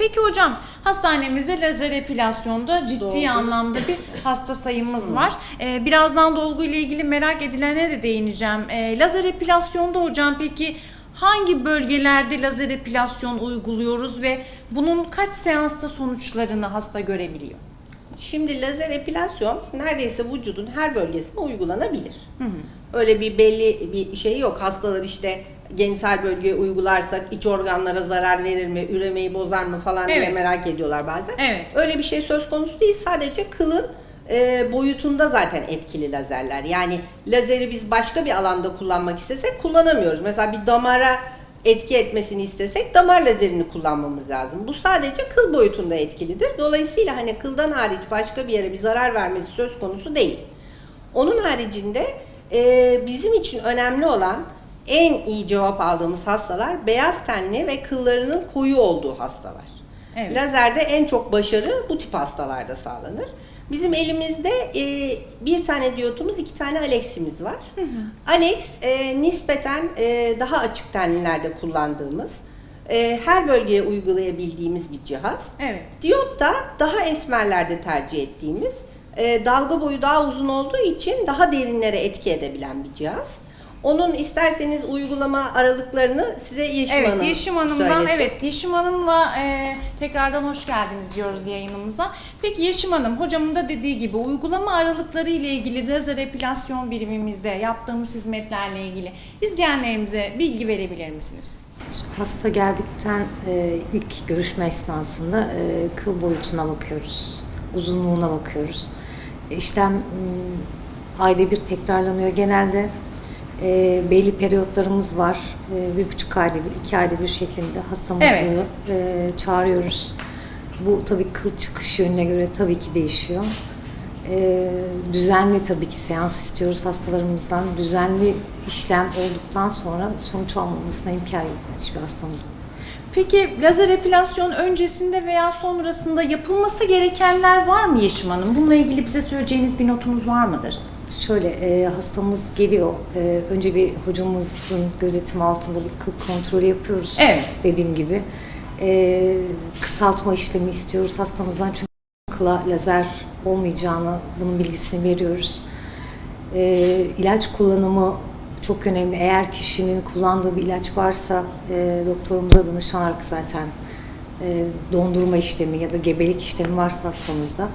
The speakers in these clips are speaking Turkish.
Peki hocam hastanemizde lazer epilasyonda ciddi Dolgu. anlamda bir hasta sayımız var. Ee, birazdan dolgu ile ilgili merak edilene de değineceğim. Ee, lazer epilasyonda hocam peki hangi bölgelerde lazer epilasyon uyguluyoruz ve bunun kaç seansta sonuçlarını hasta görebiliyor? Şimdi lazer epilasyon neredeyse vücudun her bölgesine uygulanabilir. Öyle bir belli bir şey yok. Hastalar işte genital bölgeye uygularsak iç organlara zarar verir mi, üremeyi bozar mı falan diye Evet. merak ediyorlar bazen. Evet. Öyle bir şey söz konusu değil. Sadece kılın e, boyutunda zaten etkili lazerler. Yani lazeri biz başka bir alanda kullanmak istesek kullanamıyoruz. Mesela bir damara etki etmesini istesek damar lazerini kullanmamız lazım. Bu sadece kıl boyutunda etkilidir. Dolayısıyla hani kıldan hariç başka bir yere bir zarar vermesi söz konusu değil. Onun haricinde e, bizim için önemli olan en iyi cevap aldığımız hastalar beyaz tenli ve kıllarının koyu olduğu hastalar. Evet. Lazerde en çok başarı bu tip hastalarda sağlanır. Bizim elimizde e, bir tane diyotumuz, iki tane Alex'imiz var. Alex e, nispeten e, daha açık tenlilerde kullandığımız, e, her bölgeye uygulayabildiğimiz bir cihaz. Evet. Diyot da daha esmerlerde tercih ettiğimiz, e, dalga boyu daha uzun olduğu için daha derinlere etki edebilen bir cihaz. Onun isterseniz uygulama aralıklarını size Yeşim evet, Hanım Yeşim Hanım'dan söylesin. evet Yeşim Hanım'la e, tekrardan hoş geldiniz diyoruz yayınımıza. Peki Yeşim Hanım hocamın da dediği gibi uygulama aralıkları ile ilgili lazer epilasyon birimimizde yaptığımız hizmetlerle ilgili izleyenlerimize bilgi verebilir misiniz? Hasta geldikten e, ilk görüşme esnasında e, kıl boyutuna bakıyoruz, uzunluğuna bakıyoruz. İşlem m, ayda bir tekrarlanıyor genelde. E, belli periyotlarımız var. E, bir buçuk ayda bir, iki ayda bir şeklinde hastamızı Evet. e, çağırıyoruz. Bu tabii kıl çıkış yönüne göre tabii ki değişiyor. E, düzenli tabii ki seans istiyoruz hastalarımızdan. Düzenli işlem olduktan sonra sonuç almamızına imkan yok hiçbir hastamızın. Peki lazer epilasyon öncesinde veya sonrasında yapılması gerekenler var mı Yeşim Hanım? Bununla ilgili bize söyleyeceğiniz bir notunuz var mıdır? Şöyle e, hastamız geliyor. E, önce bir hocamızın gözetim altında bir kıl kontrolü yapıyoruz. Evet. Dediğim gibi. E, kısaltma işlemi istiyoruz hastamızdan çünkü kıla lazer olmayacağını bunun bilgisini veriyoruz. E, ilaç kullanımı çok önemli. Eğer kişinin kullandığı bir ilaç varsa e, doktorumuza danışarak zaten e, dondurma işlemi ya da gebelik işlemi varsa hastamızda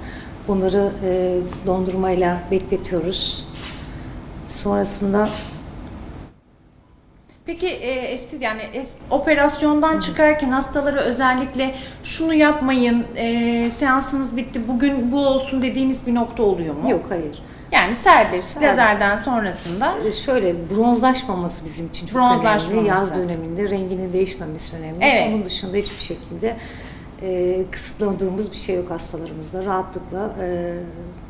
bunları e, dondurmayla bekletiyoruz. Sonrasında Peki e, esti yani es- operasyondan çıkarken hastalara özellikle şunu yapmayın, e, seansınız bitti, bugün bu olsun dediğiniz bir nokta oluyor mu? yok hayır. Yani serbest, Serbest. lazerden sonrasında. E, Şöyle bronzlaşmaması bizim için çok Bronzlaşmaması. önemli. Yaz döneminde renginin değişmemesi önemli. Evet. Onun dışında hiçbir şekilde e, kısıtladığımız bir şey yok hastalarımızda. Rahatlıkla e,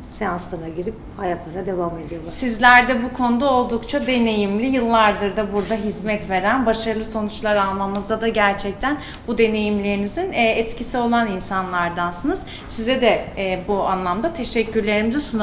seanslarına girip hayatlarına devam ediyorlar. Sizler de bu konuda oldukça deneyimli, yıllardır da burada hizmet veren, başarılı sonuçlar almamızda da gerçekten bu deneyimlerinizin e, etkisi olan insanlardansınız. Size de e, bu anlamda teşekkürlerimizi sunalım.